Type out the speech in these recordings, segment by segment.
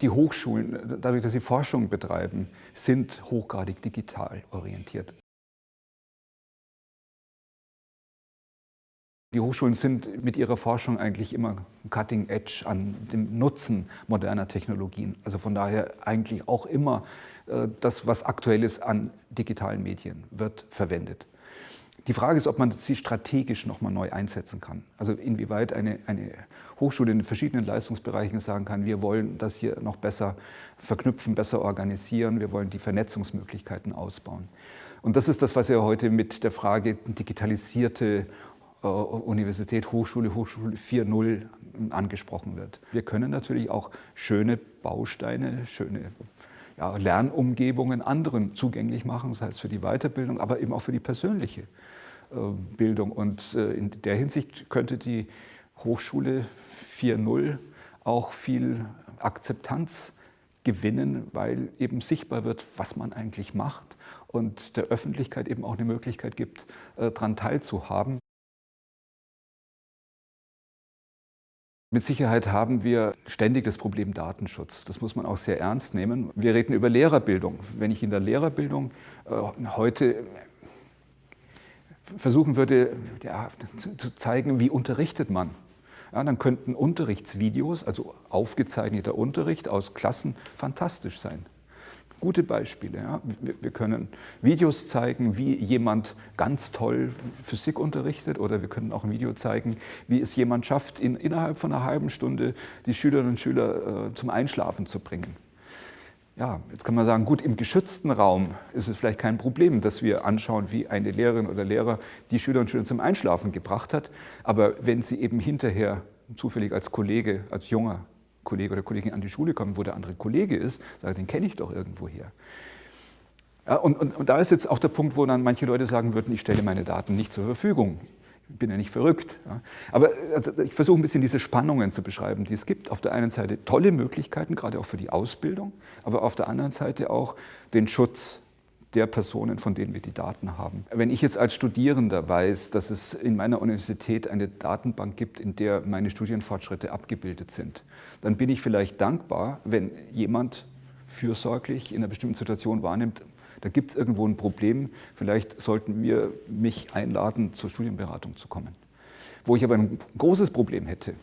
Die Hochschulen, dadurch, dass sie Forschung betreiben, sind hochgradig digital orientiert. Die Hochschulen sind mit ihrer Forschung eigentlich immer cutting edge an dem Nutzen moderner Technologien. Also von daher eigentlich auch immer äh, das, was aktuell ist an digitalen Medien, wird verwendet. Die Frage ist, ob man sie strategisch nochmal neu einsetzen kann. Also inwieweit eine, eine Hochschule in verschiedenen Leistungsbereichen sagen kann, wir wollen das hier noch besser verknüpfen, besser organisieren, wir wollen die Vernetzungsmöglichkeiten ausbauen. Und das ist das, was ja heute mit der Frage digitalisierte äh, Universität, Hochschule, Hochschule 4.0 angesprochen wird. Wir können natürlich auch schöne Bausteine, schöne ja, Lernumgebungen anderen zugänglich machen, das heißt für die Weiterbildung, aber eben auch für die persönliche äh, Bildung. Und äh, in der Hinsicht könnte die Hochschule 4.0 auch viel Akzeptanz gewinnen, weil eben sichtbar wird, was man eigentlich macht und der Öffentlichkeit eben auch eine Möglichkeit gibt, daran teilzuhaben. Mit Sicherheit haben wir ständig das Problem Datenschutz. Das muss man auch sehr ernst nehmen. Wir reden über Lehrerbildung. Wenn ich in der Lehrerbildung äh, heute versuchen würde, ja, zu, zu, zeigen, wie unterrichtet man, ja, dann könnten Unterrichtsvideos, also aufgezeichneter Unterricht aus Klassen, fantastisch sein gute Beispiele. Ja. Wir können Videos zeigen, wie jemand ganz toll Physik unterrichtet oder wir können auch ein Video zeigen, wie es jemand schafft, in, innerhalb von einer halben Stunde die Schülerinnen und Schüler äh, zum Einschlafen zu bringen. Ja, jetzt kann man sagen, gut, im geschützten Raum ist es vielleicht kein Problem, dass wir anschauen, wie eine Lehrerin oder Lehrer die Schülerinnen und Schüler zum Einschlafen gebracht hat. Aber wenn sie eben hinterher zufällig als Kollege, als junger Kollege oder Kollegin an die Schule kommt, wo der andere Kollege ist, sage, den kenne ich doch irgendwoher. Ja, und, und, und da ist jetzt auch der Punkt, wo dann manche Leute sagen würden, ich stelle meine Daten nicht zur Verfügung. Ich bin ja nicht verrückt. Ja. Aber also, ich versuche ein bisschen diese Spannungen zu beschreiben, die es gibt. Auf der einen Seite tolle Möglichkeiten, gerade auch für die Ausbildung, aber auf der anderen Seite auch den Schutz der Personen, von denen wir die Daten haben. Wenn ich jetzt als Studierender weiß, dass es in meiner Universität eine Datenbank gibt, in der meine Studienfortschritte abgebildet sind, dann bin ich vielleicht dankbar, wenn jemand fürsorglich in einer bestimmten Situation wahrnimmt, da gibt es irgendwo ein Problem, vielleicht sollten wir mich einladen, zur Studienberatung zu kommen. Wo ich aber ein großes Problem hätte,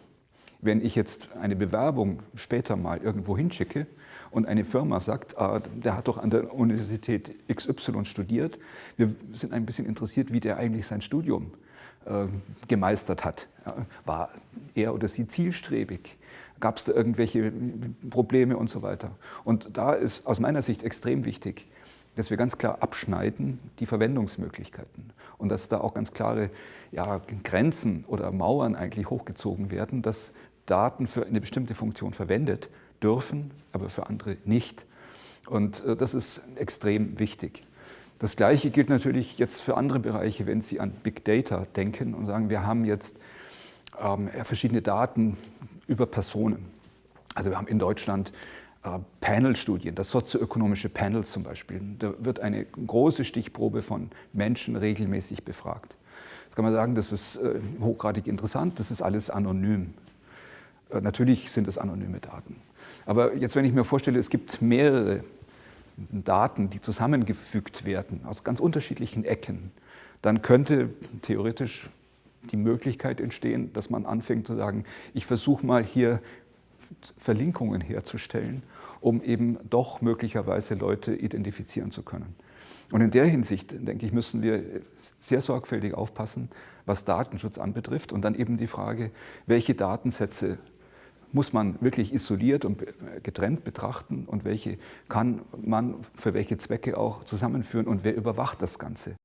wenn ich jetzt eine Bewerbung später mal irgendwo hinschicke und eine Firma sagt, ah, der hat doch an der Universität XY studiert, wir sind ein bisschen interessiert, wie der eigentlich sein Studium äh, gemeistert hat. War er oder sie zielstrebig? Gab es da irgendwelche Probleme und so weiter? Und da ist aus meiner Sicht extrem wichtig, dass wir ganz klar abschneiden die Verwendungsmöglichkeiten und dass da auch ganz klare ja, Grenzen oder Mauern eigentlich hochgezogen werden, dass Daten für eine bestimmte Funktion verwendet dürfen, aber für andere nicht. Und äh, das ist extrem wichtig. Das Gleiche gilt natürlich jetzt für andere Bereiche, wenn Sie an Big Data denken und sagen, wir haben jetzt ähm, verschiedene Daten über Personen. Also wir haben in Deutschland äh, Panel-Studien, das sozioökonomische Panel zum Beispiel. Da wird eine große Stichprobe von Menschen regelmäßig befragt. Jetzt kann man sagen, das ist äh, hochgradig interessant, das ist alles anonym. Äh, natürlich sind es anonyme Daten. Aber jetzt, wenn ich mir vorstelle, es gibt mehrere Daten, die zusammengefügt werden aus ganz unterschiedlichen Ecken, dann könnte theoretisch die Möglichkeit entstehen, dass man anfängt zu sagen, ich versuche mal hier Verlinkungen herzustellen, um eben doch möglicherweise Leute identifizieren zu können. Und in der Hinsicht, denke ich, müssen wir sehr sorgfältig aufpassen, was Datenschutz anbetrifft und dann eben die Frage, welche Datensätze muss man wirklich isoliert und getrennt betrachten und welche kann man für welche Zwecke auch zusammenführen und wer überwacht das Ganze.